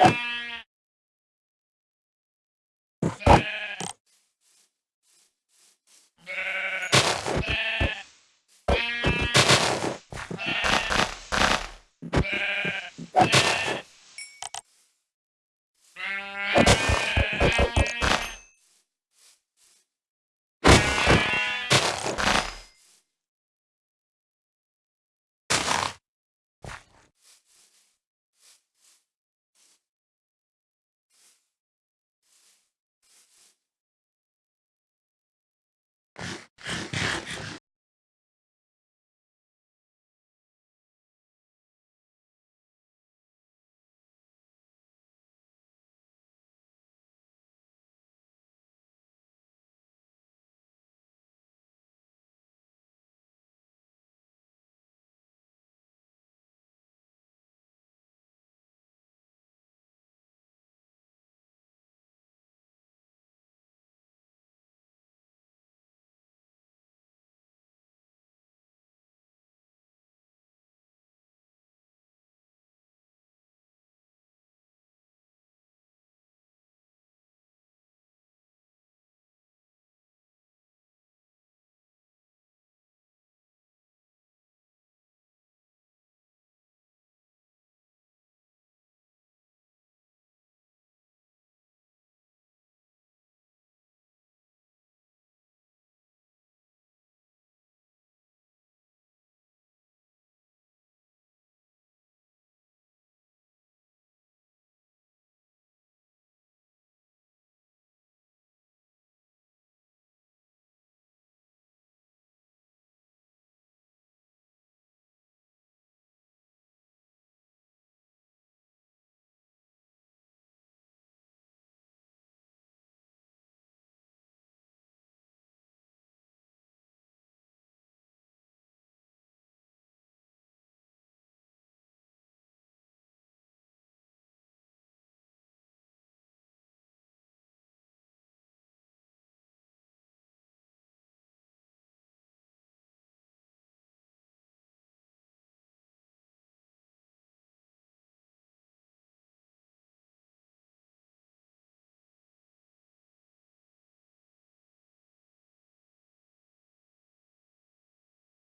Bye.